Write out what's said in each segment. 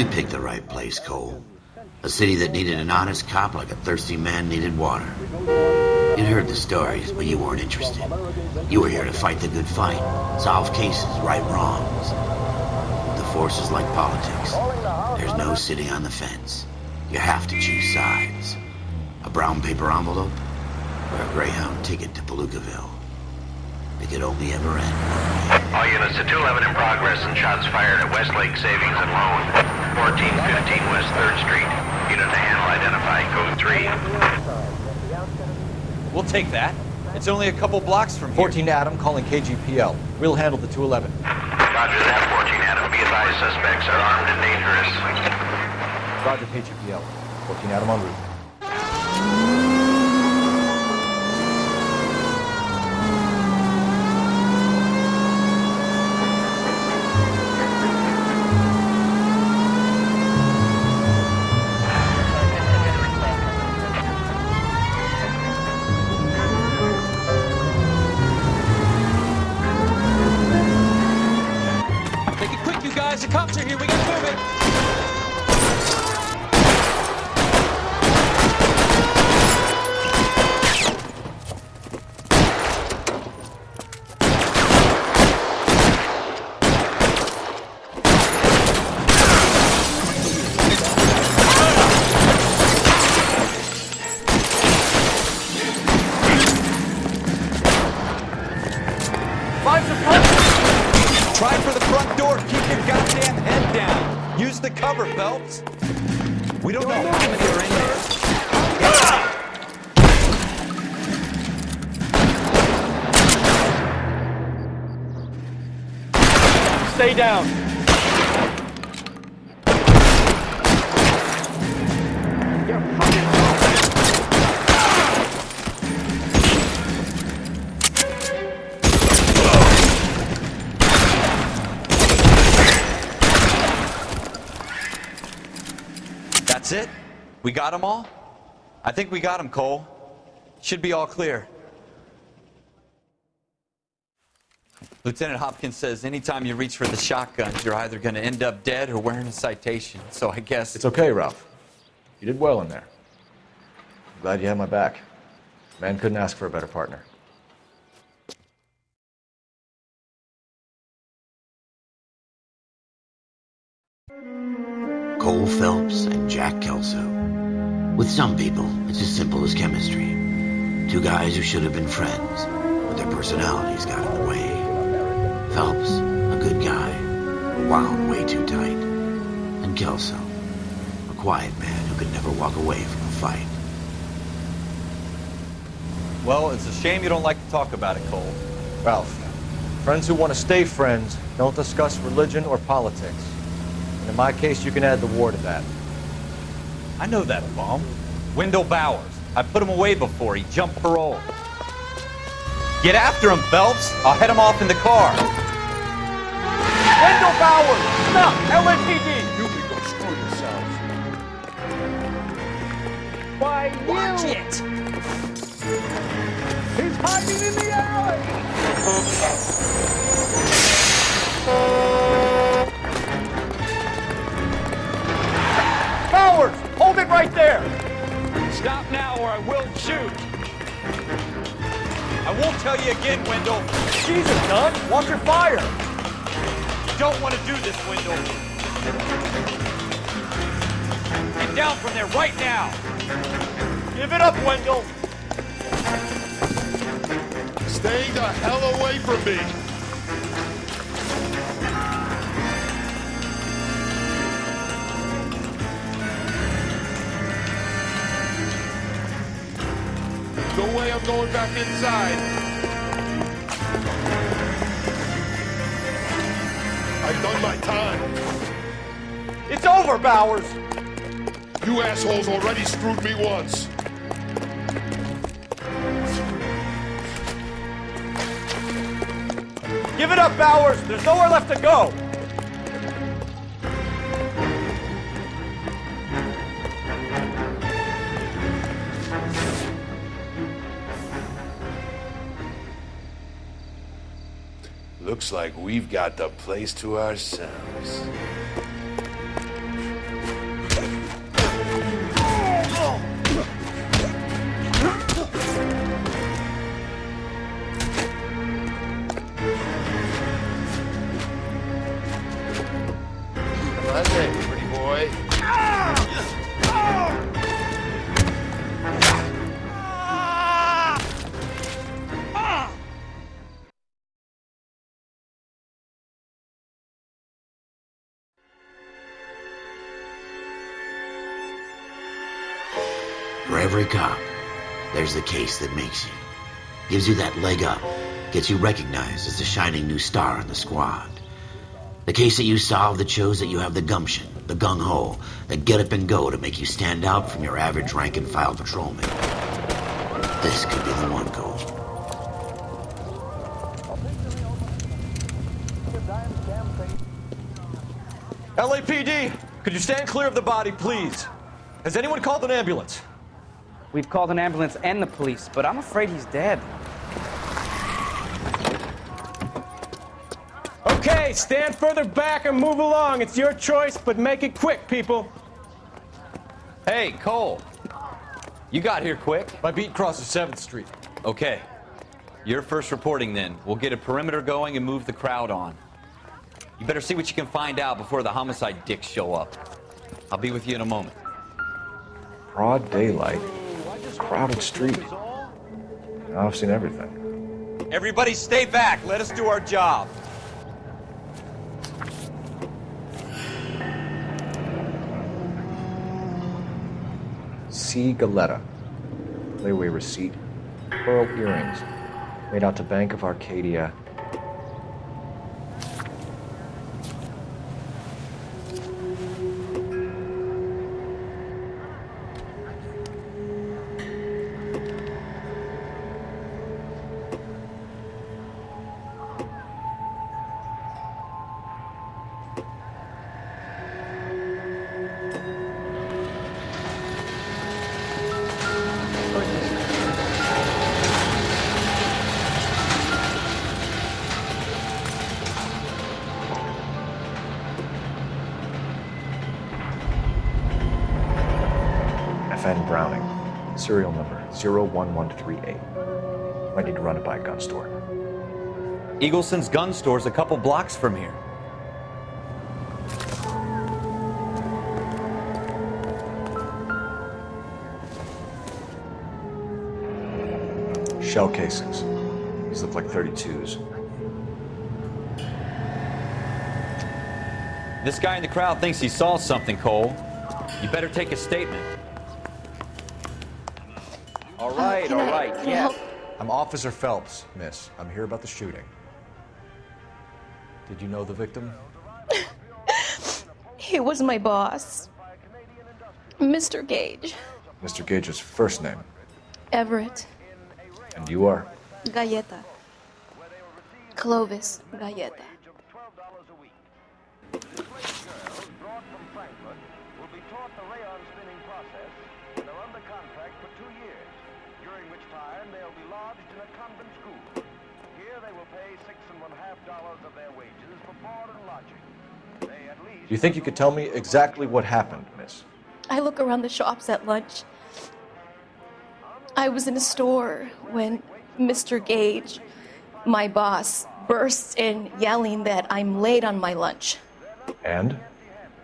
you picked the right place, Cole. A city that needed an honest cop like a thirsty man needed water. You'd heard the stories, but you weren't interested. You were here to fight the good fight, solve cases, right wrongs. The force is like politics. There's no sitting on the fence. You have to choose sides. A brown paper envelope or a Greyhound ticket to Palookaville. It could only ever end one way. All units to 211 in progress and shots fired at Westlake Savings and Loan. 1415 West 3rd Street. Unit to handle identified. Code 3. We'll take that. It's only a couple blocks from here. 14 Adam calling KGPL. We'll handle the 211. Roger that, 14 Adam. Be advised suspects are armed and dangerous. Roger KGPL. 14 Adam en route. Try for the front door. Keep your goddamn head down. Use the cover, Phelps. We don't know how many are in there. Stay down. That's it? We got them all? I think we got them, Cole. Should be all clear. Lieutenant Hopkins says anytime you reach for the shotguns, you're either going to end up dead or wearing a citation. So I guess. It's okay, Ralph. You did well in there. I'm glad you had my back. Man couldn't ask for a better partner. Cole Phelps and Jack Kelso. With some people, it's as simple as chemistry. Two guys who should have been friends, but their personalities got in the way. Phelps, a good guy, wound way too tight. And Kelso, a quiet man who could never walk away from a fight. Well, it's a shame you don't like to talk about it, Cole. Ralph, friends who want to stay friends don't discuss religion or politics. And in my case, you can add the war to that. I know that bum. Wendell Bowers. I put him away before. He jumped parole. Get after him, Phelps. I'll head him off in the car. Wendell Bowers! Stop! LAPD! You can go screw yourselves. Why, you... Watch it! He's hiding in the alley! Right there! Stop now or I will shoot! I won't tell you again, Wendell. Jesus, son! Watch your fire! You don't want to do this, Wendell. Get down from there right now. Give it up, Wendell! Stay the hell away from me! Way I'm going back inside. I've done my time. It's over, Bowers! You assholes already screwed me once. Give it up, Bowers! There's nowhere left to go! Looks like we've got the place to ourselves. For every cop, there's the case that makes you. Gives you that leg up. Gets you recognized as the shining new star in the squad. The case that you solve that shows that you have the gumption, the gung-ho, the get up and go to make you stand out from your average rank and file patrolman. This could be the one, Cole. LAPD, could you stand clear of the body, please? Has anyone called an ambulance? We've called an ambulance and the police, but I'm afraid he's dead. Okay, stand further back and move along. It's your choice, but make it quick, people. Hey, Cole. You got here quick. My beat crosses 7th Street. Okay. You're first reporting then. We'll get a perimeter going and move the crowd on. You better see what you can find out before the homicide dicks show up. I'll be with you in a moment. Broad daylight. Crowded street. I've seen everything. Everybody stay back. Let us do our job. C. Galletta. Layaway receipt. Pearl earrings. Made out to Bank of Arcadia. FN Browning. Serial number 01138. Might need to run it by a gun store. Eagleson's gun store's a couple blocks from here. Shell casings. These look like 32s. This guy in the crowd thinks he saw something, Cole. You better take a statement. Right, can all I- right, can I yeah. help? I'm Officer Phelps, miss. I'm here about the shooting. Did you know the victim? He was my boss. Mr. Gage. Mr. Gage's first name. Everett. And you are? Galletta. Clovis Galletta. In a convent school. Here they will pay six and one half dollars of their wages for board and lodging. They at least you think you could tell me exactly what happened, miss? I look around the shops at lunch. I was in a store when Mr. Gage, my boss, bursts in yelling that I'm late on my lunch. And?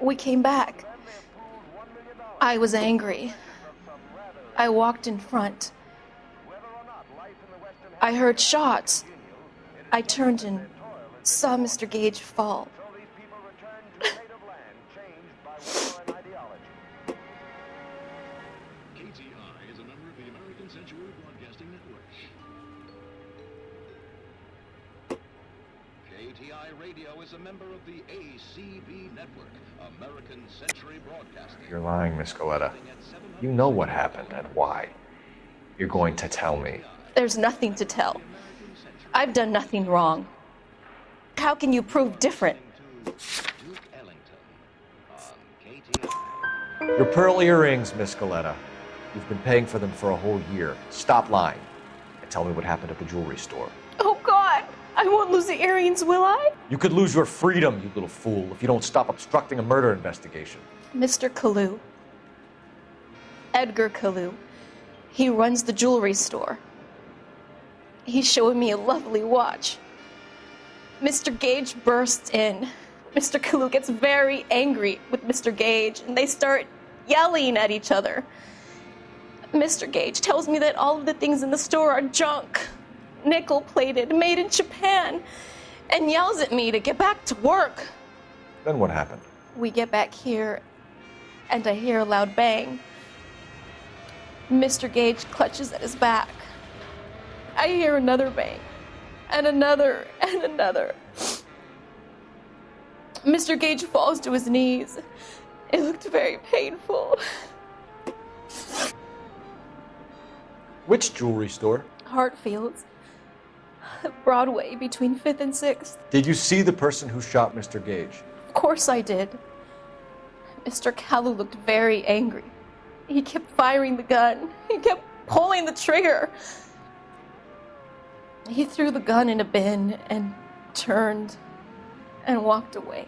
We came back. I was angry. I walked in front. I heard shots. I turned and saw Mr. Gage fall. KTI Radio is a member of the ACB Network, American Century Broadcasting. You're lying, Miss Galletta. You know what happened and why. You're going to tell me. There's nothing to tell. I've done nothing wrong. How can you prove different? Duke Ellington on KTI. Your pearl earrings, Miss Galletta. You've been paying for them for a whole year. Stop lying. And tell me what happened at the jewelry store. Oh, God! I won't lose the earrings, will I? You could lose your freedom, you little fool, if you don't stop obstructing a murder investigation. Mr. Kalou. Edgar Kalou. He runs the jewelry store. He's showing me a lovely watch. Mr. Gage bursts in. Mr. Kalou gets very angry with Mr. Gage, and they start yelling at each other. Mr. Gage tells me that all of the things in the store are junk, nickel plated, made in Japan, and yells at me to get back to work. Then what happened? We get back here, and I hear a loud bang. Mr. Gage clutches at his back. I hear another bang, and another, and another. Mr. Gage falls to his knees. It looked very painful. Which jewelry store? Hartfield's. Broadway between 5th and 6th. Did you see the person who shot Mr. Gage? Of course I did. Mr. Kalou looked very angry. He kept firing the gun. He kept pulling the trigger. He threw the gun in a bin and turned and walked away.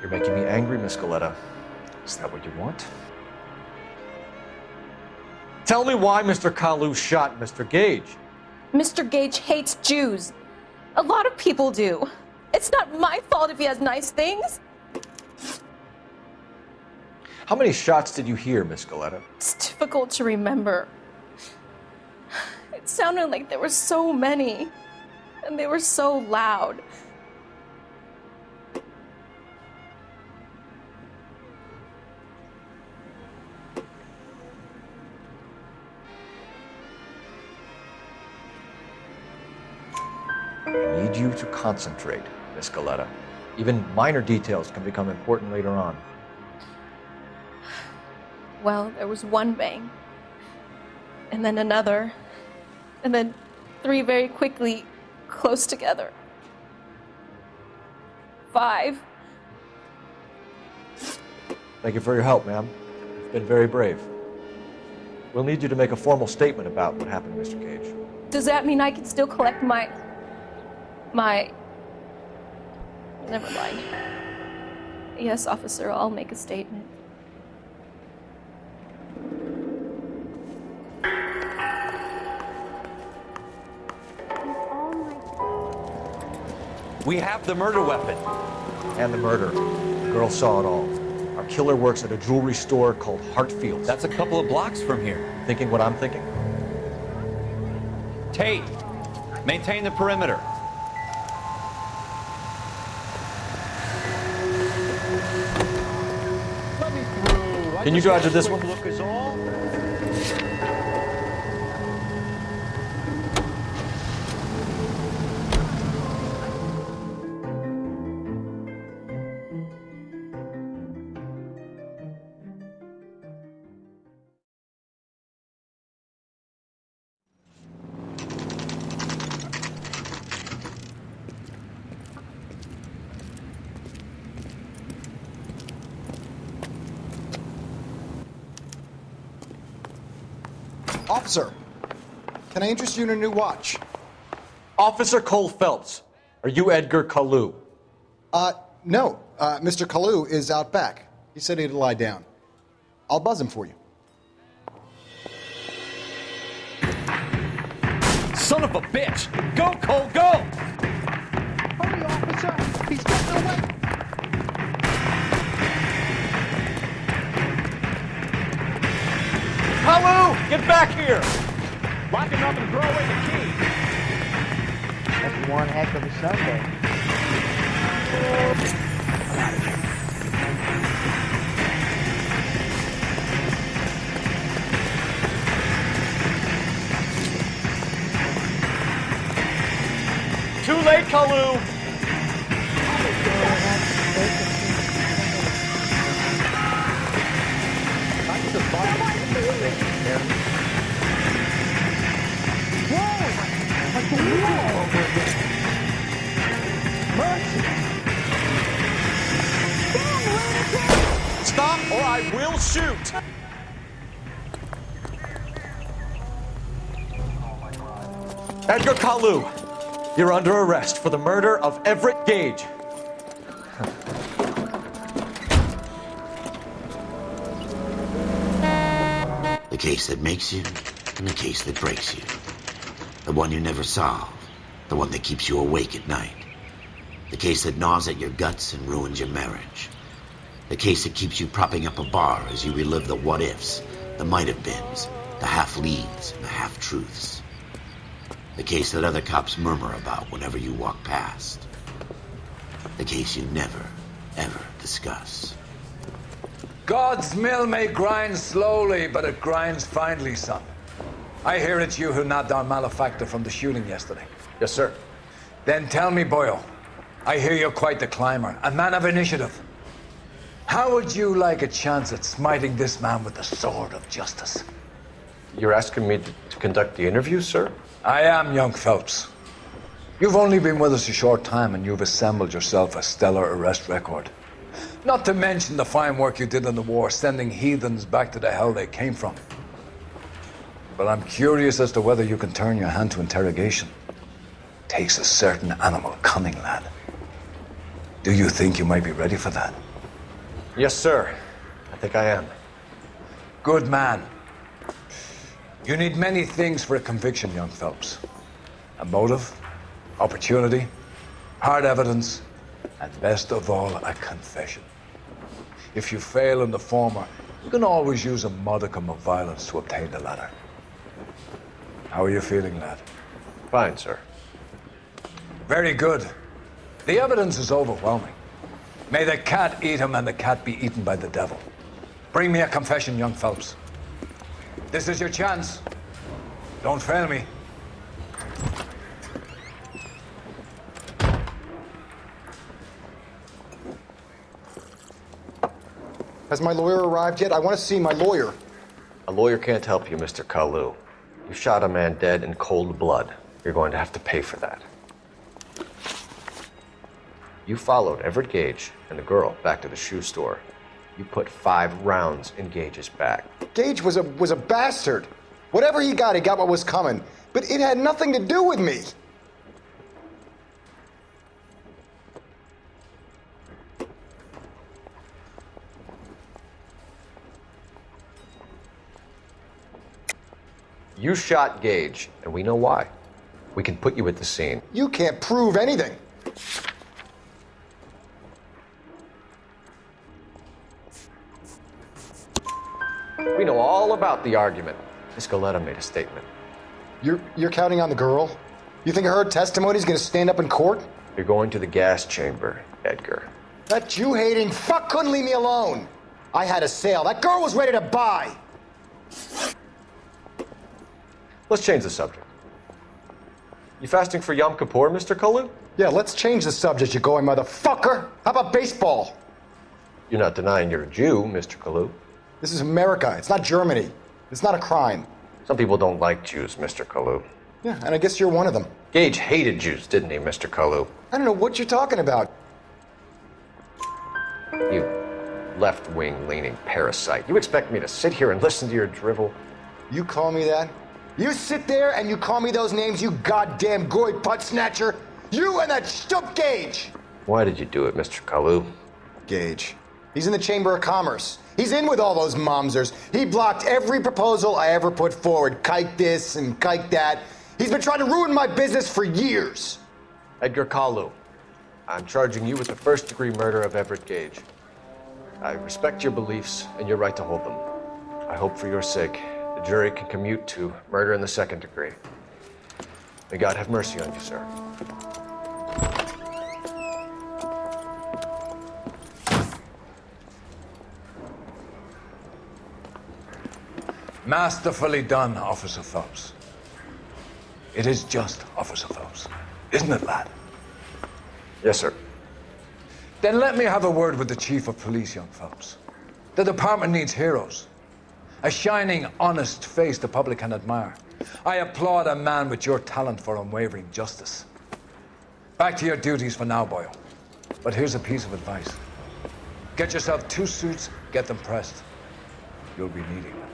You're making me angry, Miss Galletta. Is that what you want? Tell me why Mr. Kalou shot Mr. Gage. Mr. Gage hates Jews. A lot of people do. It's not my fault if he has nice things. How many shots did you hear, Miss Galletta? It's difficult to remember. It sounded like there were so many, and they were so loud. I need you to concentrate, Miss Galletta. Even minor details can become important later on. Well, there was one bang, and then another, and then three very quickly close together. Five. Thank you for your help, ma'am. You've been very brave. We'll need you to make a formal statement about what happened to Mr. Gage. Does that mean I can still collect my. My. Never mind. Yes, officer, I'll make a statement. We have the murder weapon. And the murder. The girl saw it all. Our killer works at a jewelry store called Hartfield's. That's a couple of blocks from here. Thinking what I'm thinking? Tate, maintain the perimeter. Let me through. I Can you got after this one? Officer, can I interest you in a new watch? Officer Cole Phelps, are you Edgar Kalou? Uh, no. Uh, Mr. Kalou is out back. He said he'd lie down. I'll buzz him for you. Son of a bitch! Go, Cole, go! Hurry, officer! He's getting away! Kalou, get back here! Lock him up and throw away the key! That's one heck of a Sunday. Too late, Kalou! Stop or I will shoot! Edgar Kalou, you're under arrest for the murder of Everett Gage. The case that makes you, and the case that breaks you. The one you never solve. The one that keeps you awake at night. The case that gnaws at your guts and ruins your marriage. The case that keeps you propping up a bar as you relive the what ifs, the might have beens, the half leads, and the half truths. The case that other cops murmur about whenever you walk past. The case you never, ever discuss. God's mill may grind slowly, but it grinds finely, son. I hear it's you who nabbed our malefactor from the shooting yesterday. Yes, sir. Then tell me, Boyle. I hear you're quite the climber, a man of initiative. How would you like a chance at smiting this man with the sword of justice? You're asking me to, to conduct the interview, sir? I am, young Phelps. You've only been with us a short time and you've assembled yourself a stellar arrest record. Not to mention the fine work you did in the war, sending heathens back to the hell they came from. But I'm curious as to whether you can turn your hand to interrogation. Takes a certain animal cunning, lad. Do you think you might be ready for that? Yes, sir. I think I am. Good man. You need many things for a conviction, young Phelps. A motive, opportunity, hard evidence, and best of all, a confession. If you fail in the former, you can always use a modicum of violence to obtain the latter. How are you feeling, lad? Fine, sir. Very good. The evidence is overwhelming. May the cat eat him and the cat be eaten by the devil. Bring me a confession, young Phelps. This is your chance. Don't fail me. Has my lawyer arrived yet? I want to see my lawyer. A lawyer can't help you, Mr. Kalou. You shot a man dead in cold blood. You're going to have to pay for that. You followed Everett Gage and the girl back to the shoe store. You put five rounds in Gage's back. Gage was a was a bastard. Whatever he got, he got what was coming. But it had nothing to do with me. You shot Gage, and we know why. We can put you at the scene. You can't prove anything. We know all about the argument. Miss Galletta made a statement. You're you're counting on the girl? You think her testimony is going to stand up in court? You're going to the gas chamber, Edgar. That Jew hating fuck couldn't leave me alone. I had a sale. That girl was ready to buy. Let's change the subject. You fasting for Yom Kippur, Mr. Kalou? Yeah, let's change the subject, you going motherfucker. How about baseball? You're not denying you're a Jew, Mr. Kalou. This is America. It's not Germany. It's not a crime. Some people don't like Jews, Mr. Kalou. Yeah, and I guess you're one of them. Gage hated Jews, didn't he, Mr. Kalou? I don't know what you're talking about. You left wing leaning parasite. You expect me to sit here and listen to your drivel? You call me that? You sit there and you call me those names, you goddamn goy butt snatcher? You and that stup Gage! Why did you do it, Mr. Kalou? Gage. He's in the Chamber of Commerce. He's in with all those momsers. He blocked every proposal I ever put forward. Kike this and kike that. He's been trying to ruin my business for years. Edgar Kalou, I'm charging you with the first degree murder of Everett Gage. I respect your beliefs and your right to hold them. I hope for your sake the jury can commute to murder in the second degree. May God have mercy on you, sir. Masterfully done, Officer Phelps. It is just, Officer Phelps. Isn't it, lad? Yes, sir. Then let me have a word with the Chief of Police, young Phelps. The department needs heroes. A shining, honest face the public can admire. I applaud a man with your talent for unwavering justice. Back to your duties for now, Boyle. But here's a piece of advice. Get yourself two suits, get them pressed. You'll be needing them.